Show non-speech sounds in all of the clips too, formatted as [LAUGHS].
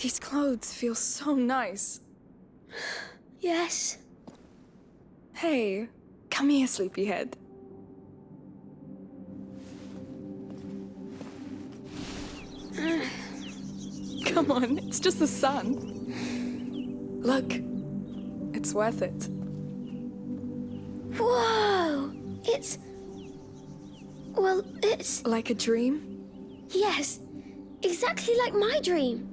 These clothes feel so nice. [SIGHS] Yes. Hey, come here, sleepyhead. [SIGHS] Come on, it's just the sun. Look, it's worth it. Whoa! It's. Well, it's. Like a dream? Yes. Exactly like my dream.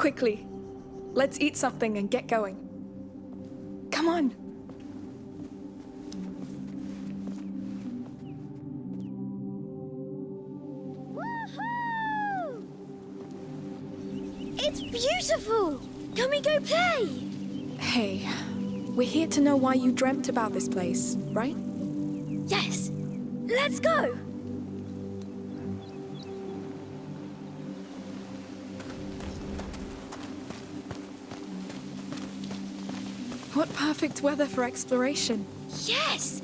Quickly, let's eat something and get going. Come on. It's beautiful! Can we go play? Hey, we're here to know why you dreamt about this place, right? Yes. Let's go! What perfect weather for exploration. Yes!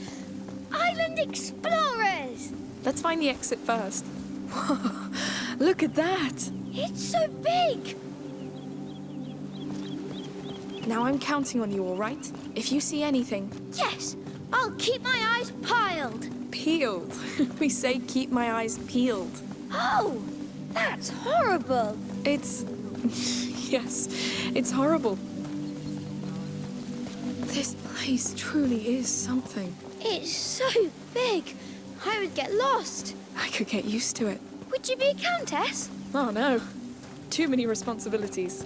Island Explorers! Let's find the exit first. Whoa, [LAUGHS] look at that! It's so big! Now I'm counting on you, all right? If you see anything, Yes! I'll keep my eyes piled! peeled. [LAUGHS] we say keep my eyes peeled. Oh! That's horrible! It's. [LAUGHS] yes, it's horrible. This place truly is something. It's so big, I would get lost. I could get used to it. Would you be a countess? Oh no. Too many responsibilities.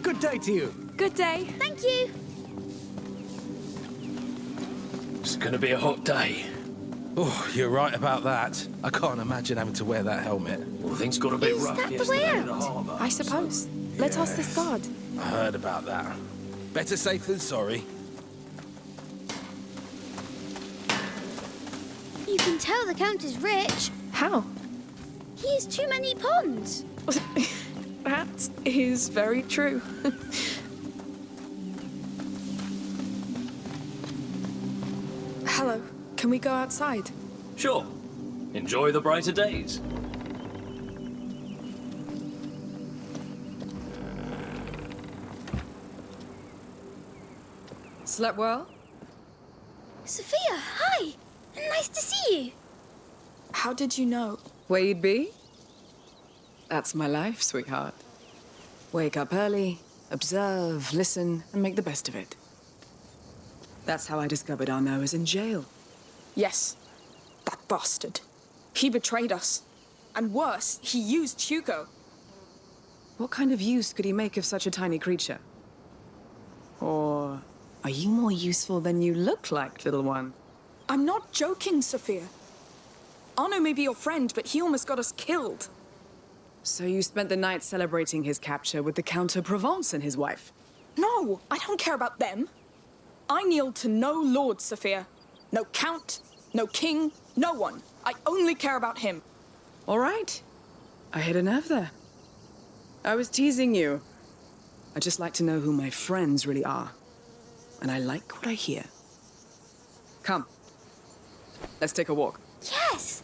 Good day to you. Good day. Thank you. Gonna be a hot day. Oh, you're right about that. I can't imagine having to wear that helmet. Well, things got a bit Is rough that the way yesterday in the harbour. I suppose. Let's ask this guard. I heard about that. Better safe than sorry. You can tell the Count is rich. How? He has too many ponds. [LAUGHS] that is very true. [LAUGHS] we go outside? Sure. Enjoy the brighter days. Slept well? Sophia, hi. Nice to see you. How did you know? Where you'd be? That's my life, sweetheart. Wake up early, observe, listen, and make the best of it. That's how I discovered Arnaud was in jail. Yes. That bastard. He betrayed us. And worse, he used Hugo. What kind of use could he make of such a tiny creature? Or are you more useful than you look like, little one? I'm not joking, Sophia. Arnaud may be your friend, but he almost got us killed. So you spent the night celebrating his capture with the Count of Provence and his wife? No, I don't care about them. I kneel to no lord, Sophia. No count, no king, no one. I only care about him. All right. I hit a nerve there. I was teasing you. I just like to know who my friends really are. And I like what I hear. Come. Let's take a walk. Yes.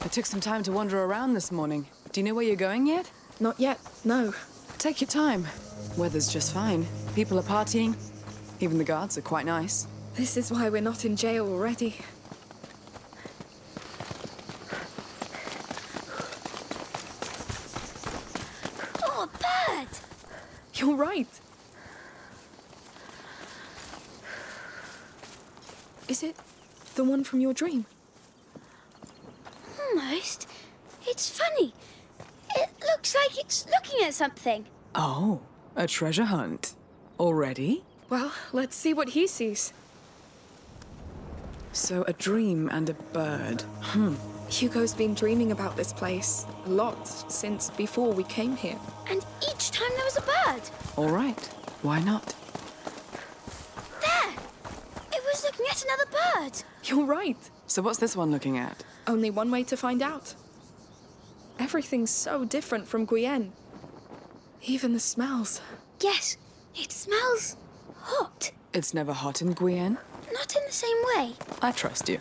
I took some time to wander around this morning. Do you know where you're going yet? Not yet, no. Take your time. Weather's just fine. People are partying. Even the guards are quite nice. This is why we're not in jail already. Oh, a bird. You're right. Is it the one from your dream? Almost. It's funny. It looks like it's looking at something. Oh, a treasure hunt. Already? Well, let's see what he sees. So a dream and a bird. Hmm. Hugo's been dreaming about this place a lot since before we came here. And each time there was a bird. All right. Why not? There! It was looking at another bird. You're right. So what's this one looking at? Only one way to find out. Everything's so different from Guyenne. Even the smells. Yes, it smells hot. It's never hot in Guyenne. Not in the same way. I trust you.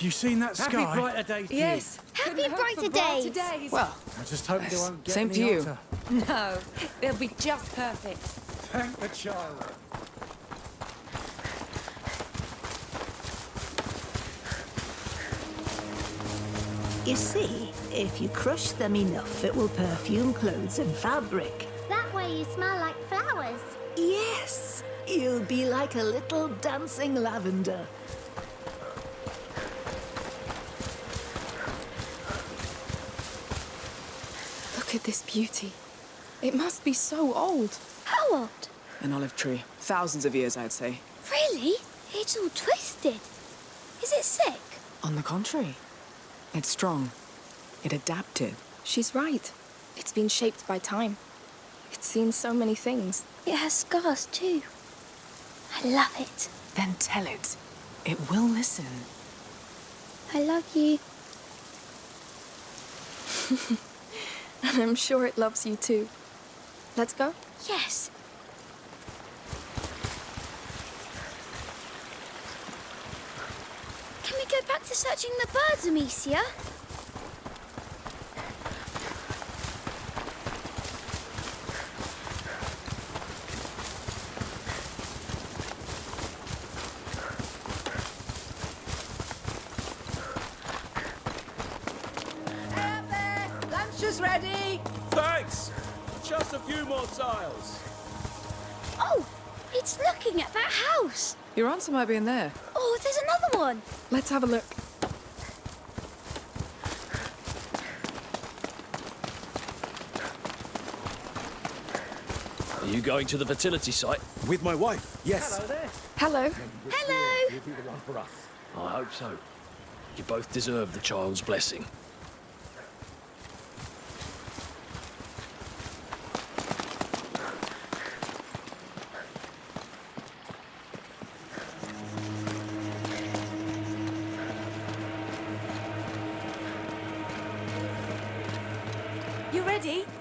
You seen that Happy sky? brighter days to Yes. Happy brighter days. Well, I just hope they won't get Same me to you. hotter. No, they'll be just perfect. Thank the child. You see, if you crush them enough, it will perfume clothes and fabric. That way you smell like flowers. Yes, you'll be like a little dancing lavender. At this beauty. It must be so old. How old? an olive tree. Thousands of years, I'd say. Really? It's all twisted. Is it sick? On the contrary, it's strong. It adapted. She's right. It's been shaped by time. It's seen so many things. It has scars too. I love it. Then tell it. It will listen. I love you. [LAUGHS] And [LAUGHS] I'm sure it loves you too. Let's go. Yes. Can we go back to searching the birds, Amicia? Answer might be in there. Oh, there's another one. Let's have a look. Are you going to the fertility site? With my wife, yes. Hello. Hello. I hope so. You both deserve the child's blessing.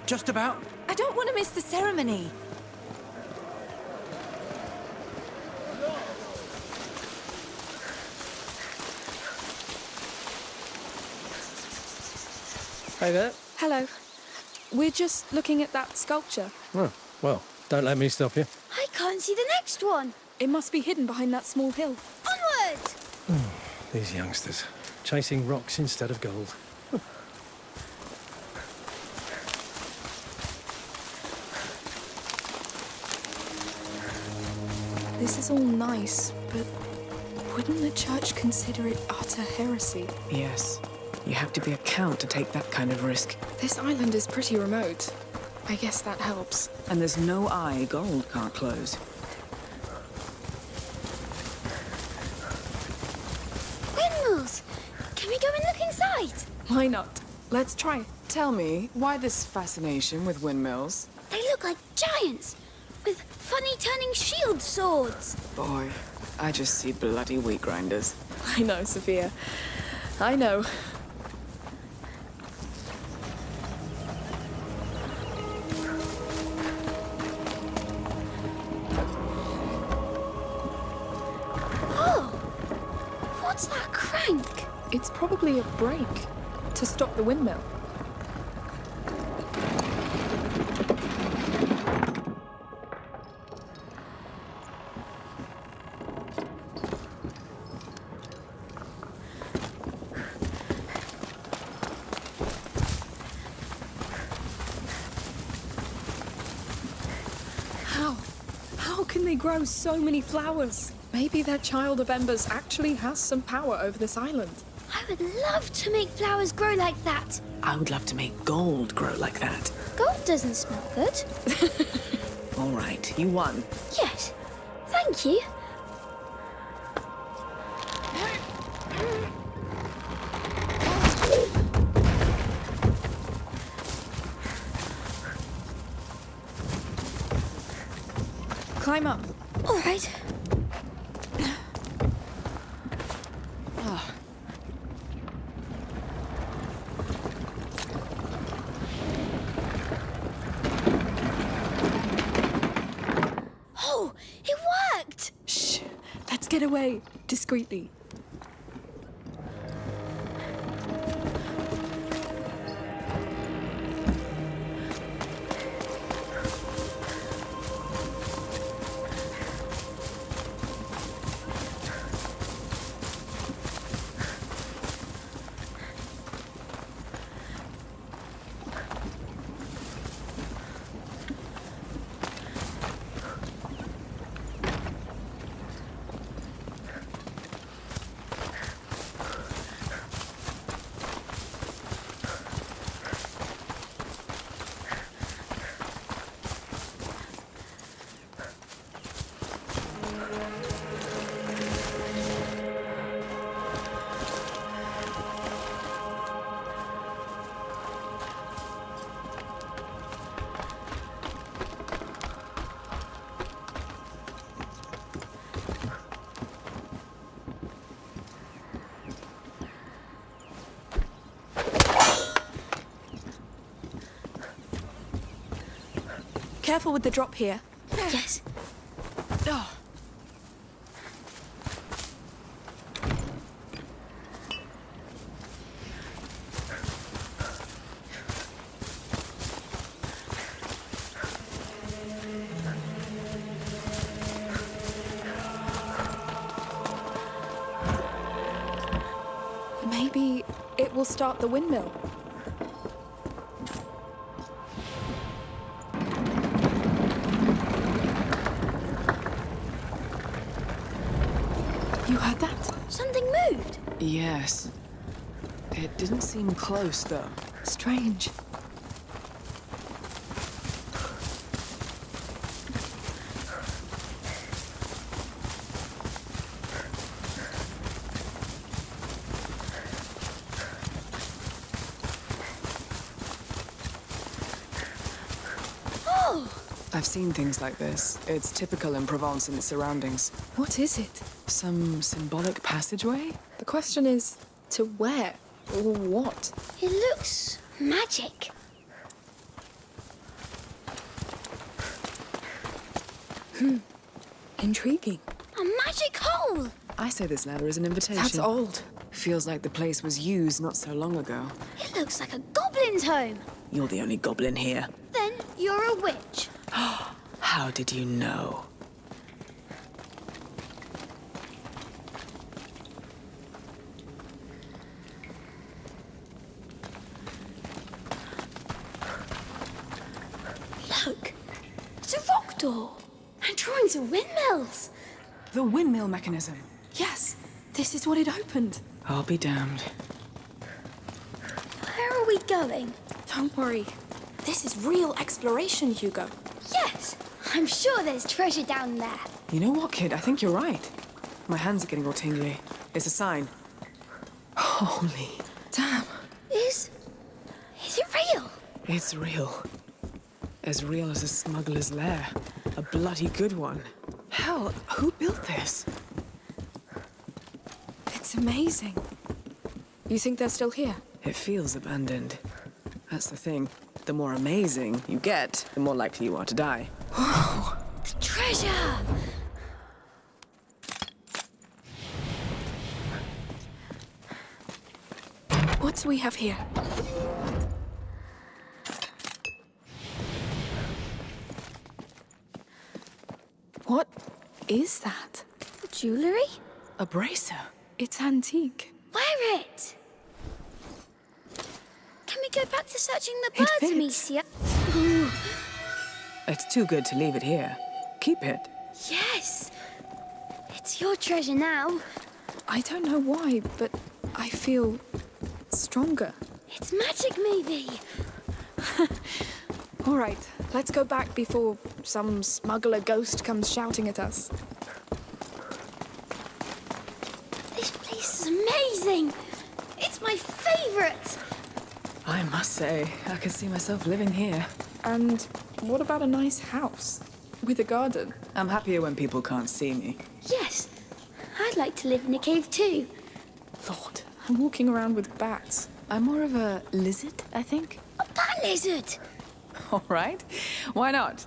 Just about. I don't want to miss the ceremony. Hey there. Hello. We're just looking at that sculpture. Oh, well, don't let me stop you. I can't see the next one. It must be hidden behind that small hill. Onward! Hmm, these youngsters, chasing rocks instead of gold. [LAUGHS] This is all nice, but wouldn't the church consider it utter heresy? Yes. You have to be a count to take that kind of risk. This island is pretty remote. I guess that helps. And there's no eye gold can't close. Windmills. Can we go and look inside? Why not? Let's try. Tell me, why this fascination with windmills? They look like giants with funny turning shield swords. Boy, I just see bloody wheat grinders. [LAUGHS] I know, Sophia. I know. Oh, what's that crank? It's probably a brake to stop the windmill. So many flowers? Maybe their child of embers actually has some power over this island. I would love to make flowers grow like that. I would love to make gold grow like that. Gold doesn't smell good. [LAUGHS] All right, you won. Yes. Thank you. Climb up. All right. Oh, it worked! Shh. Let's get away discreetly. Careful with the drop here. Yes. Heard that? Something moved. Yes. It didn't seem close, though. Strange. Oh, I've seen things like this. It's typical in Provence and its surroundings. What is it? Some symbolic passageway? The question is to where or what? it looks magic. Hmm. Intriguing. A magic hole. I say this ladder is an invitation. That's old. Feels like the place was used not so long ago. It looks like a goblin's home. You're the only goblin here. Then you're a witch. [GASPS] How did you know? Look, it's a rock door. And drawings windmills. The windmill mechanism. Yes, this is what it opened. I'll be damned. Where are we going? Don't worry. This is real exploration, Hugo. Yes, I'm sure there's treasure down there. You know what, kid? I think you're right. My hands are getting all tingly. It's a sign. Holy. Damn. Is. is it real? It's real. As real as a smuggler's lair. A bloody good one. Hell, who built this? It's amazing. You think they're still here? It feels abandoned. That's the thing. The more amazing you get, the more likely you are to die. Oh! Treasure! What do we have here? What is that? Jewellery? A bracer. It's antique. Wear it! Can we go back to searching the birds, fits. Amicia? It's too good to leave it here. Keep it. Yes! It's It's your treasure now. I don't know why, but I feel stronger. It's magic, maybe. [LAUGHS] All right, let's go back before some smuggler ghost comes shouting at us. This place is amazing. It's my favorite. I must say, I can see myself living here. And what about a nice house with a garden? I'm happier when people can't see me. Yes, I'd like to live in a cave too. Lord, I'm walking around with bats. I'm more of a lizard, I think. A bat lizard. [LAUGHS] All right. Why not?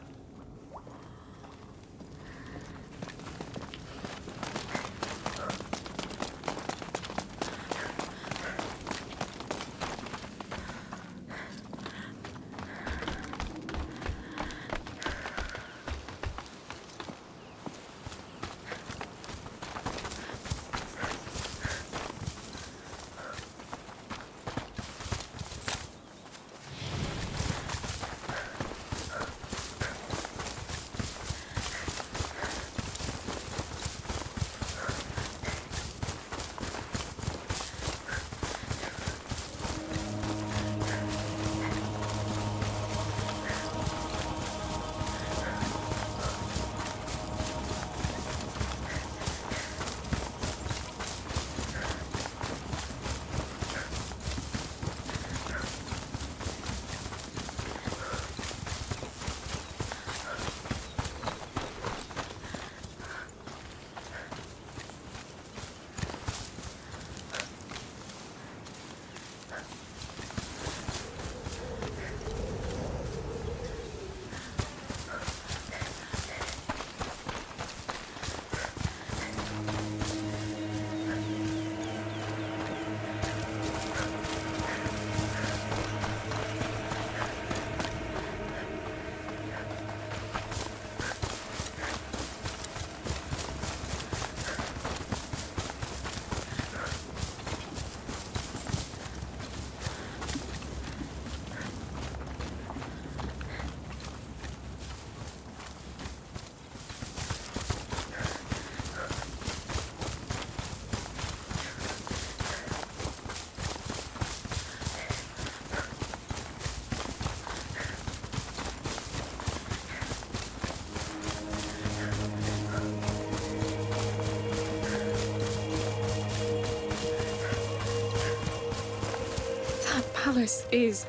Palace is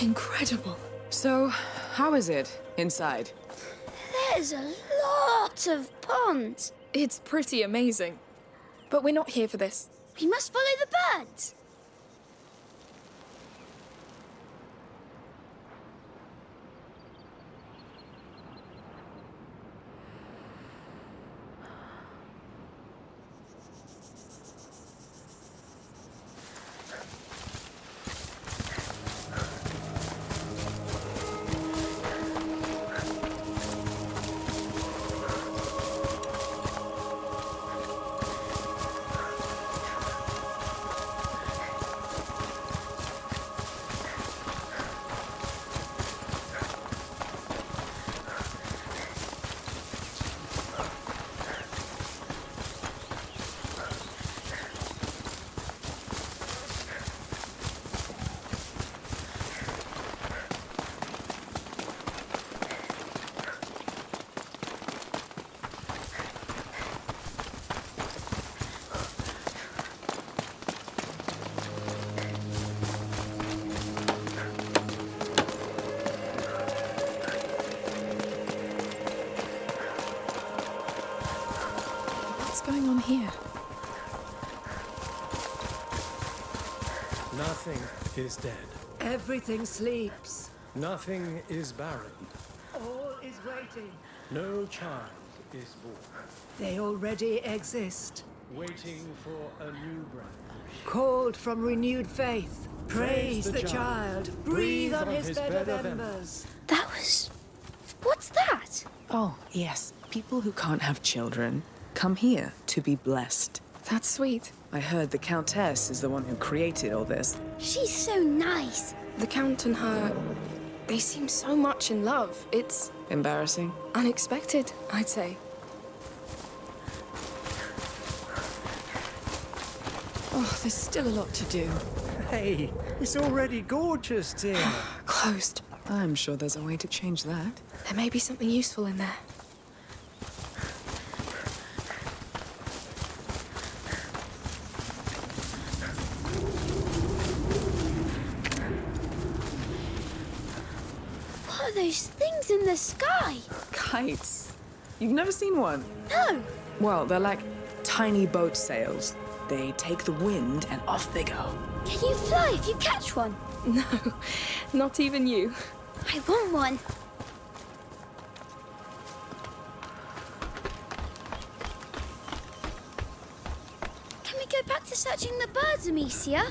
incredible. So, how is it inside? There's a lot of ponds. It's pretty amazing. But we're not here for this. We must follow going on here? Nothing is dead. Everything sleeps. Nothing is barren. All is waiting. No child is born. They already exist. Waiting for a new branch. Called from renewed faith. Praise, Praise the the, child. child. Breathe on his, bed, of embers. embers. That was. What's that? Oh, yes. People who can't have children come here to be blessed. That's sweet. I heard the Countess is the one who created all this. She's so nice. The Count and her, they seem so much in love. It's Embarrassing? unexpected, I'd say. Oh, there's still a lot to do. Hey, it's already gorgeous, dear. [SIGHS] Closed. I'm sure there's a way to change that. There may be something useful in there. What are things in the sky? Kites. You've never seen one? No. Well, they're like tiny boat sails. They take the wind and off they go. Can you fly if you catch one? [LAUGHS] No, not even you. I want one. Can we go back to searching the birds, Amicia?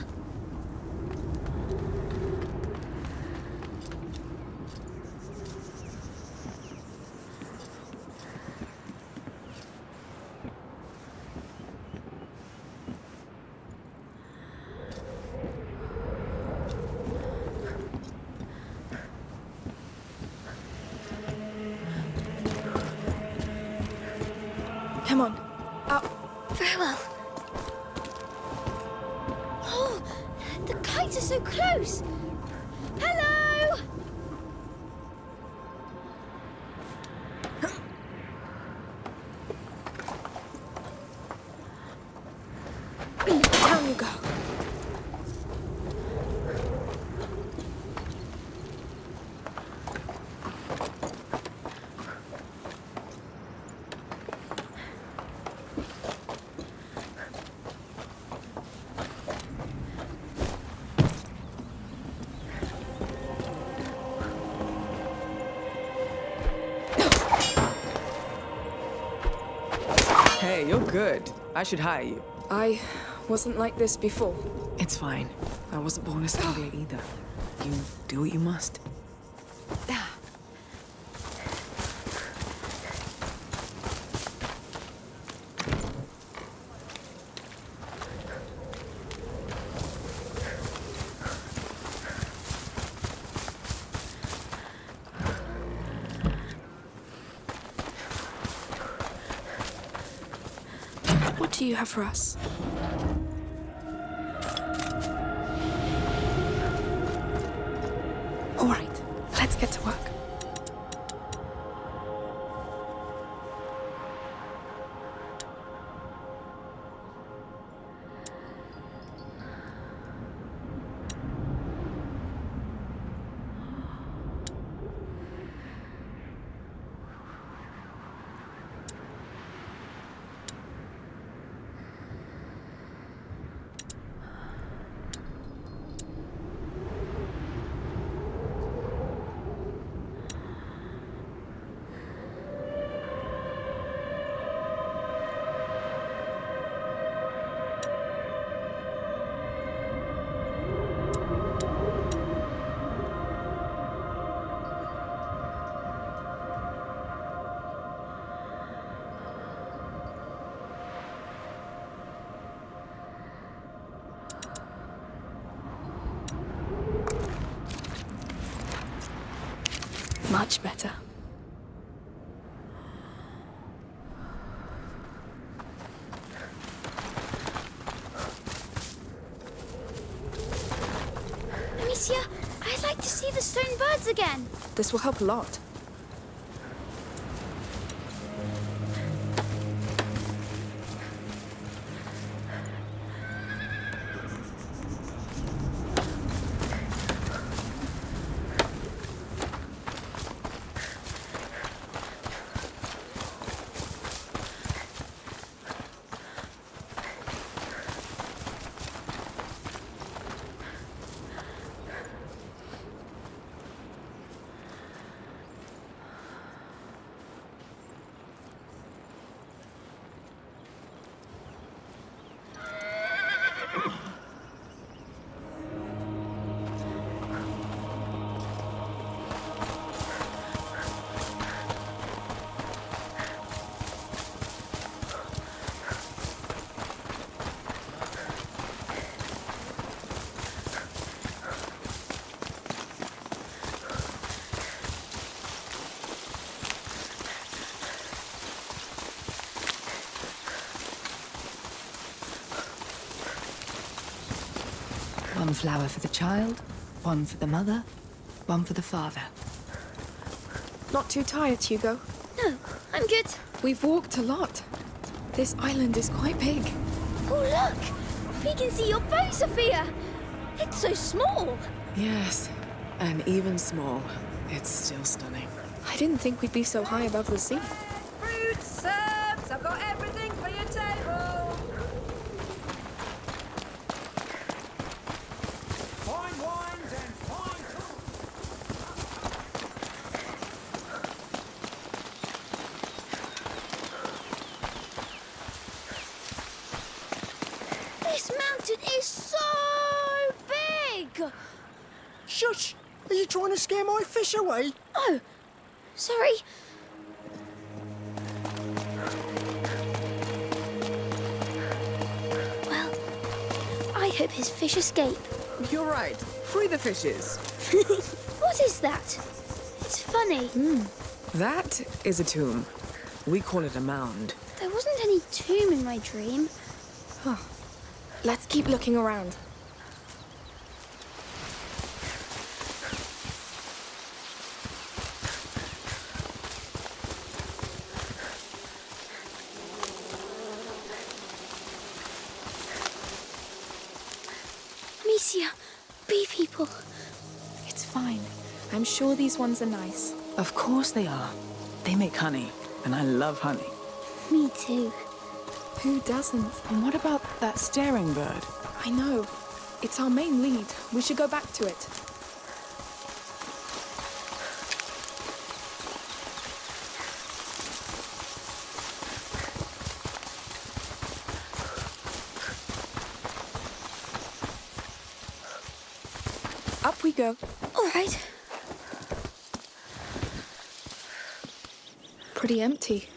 Good. I should hire you. I wasn't like this before. It's fine. I wasn't born a [SIGHS] Scalia either. You do what you must. Ah. Have for us? Much better. Amicia, I'd like to see the stone birds again. This will help a lot. One flower for the child, one for the mother, one for the father. Not too tired, Hugo? No, I'm good. We've walked a lot. This island is quite big. Oh, look! We can see your bow, Sophia! It's so small! Yes, and even small, it's still stunning. I didn't think we'd be so high above the sea. Hope his fish escape. You're right. Free the fishes. [LAUGHS] What is that? It's funny. Hmm. That is a tomb. We call it a mound. There wasn't any tomb in my dream. Let's keep looking around. Amicia, bee people. It's fine. I'm sure these ones are nice. Of course they are. They make honey, and I love honey. Me too. Who doesn't? And what about that staring bird? I know. It's our main lead. We should go back to it. Up we go. All right. Pretty empty.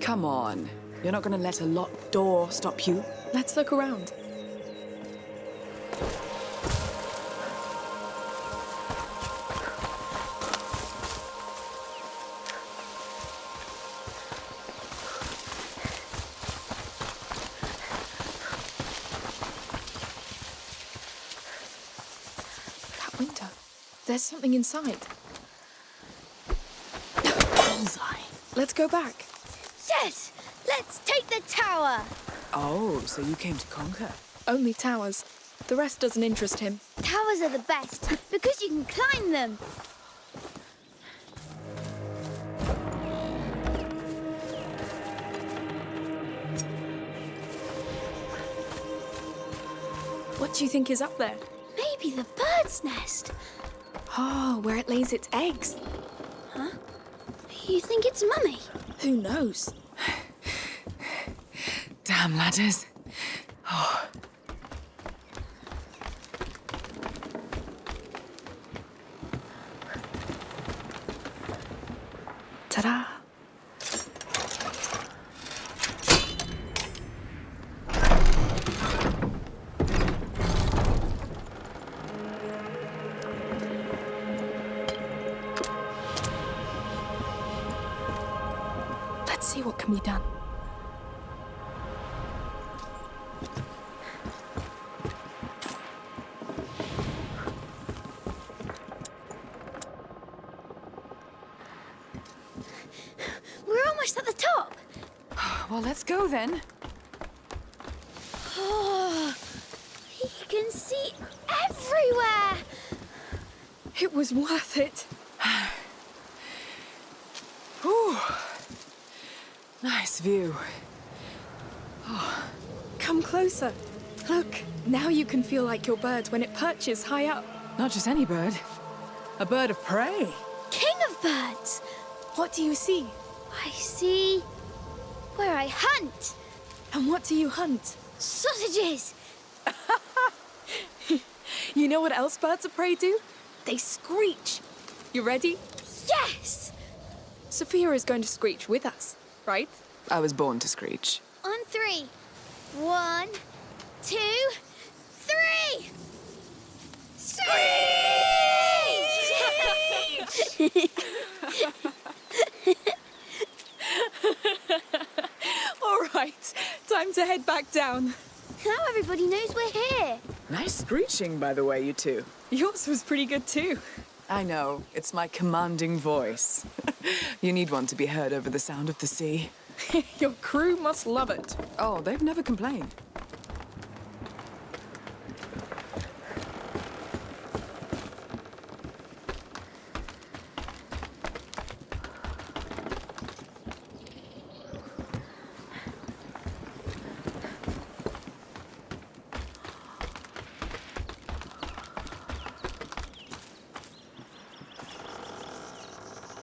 Come on. You're not gonna let a locked door stop you? Let's look around. Something inside. Bullseye. Let's go back. Yes! Let's take the tower! Oh, so you came to conquer? Only towers. The rest doesn't interest him. Towers are the best because you can climb them. What do you think is up there? Maybe the bird's nest. Oh, where it lays its eggs. Huh? You think it's Mummy? Who knows? [SIGHS] Damn ladders. Well, let's go then. Ah, oh, you can see everywhere. It was worth it. [SIGHS] Ooh. Nice view. Oh, come closer. Look, now you can feel like your bird when it perches high up. Not just any bird. A bird of prey. King of birds. What do you see? I see where I hunt. And what do you hunt? Sausages. [LAUGHS] You know what else birds of prey do? They screech. You ready? Yes. Sophia is going to screech with us, right? I was born to screech. On three. One, two, three. [LAUGHS] Screech! [LAUGHS] to head back down. Now everybody knows we're here. Nice screeching, by the way, you two. Yours was pretty good too. I know, it's my commanding voice. [LAUGHS] you need one to be heard over the sound of the sea. [LAUGHS] Your crew must love it. Oh, they've never complained.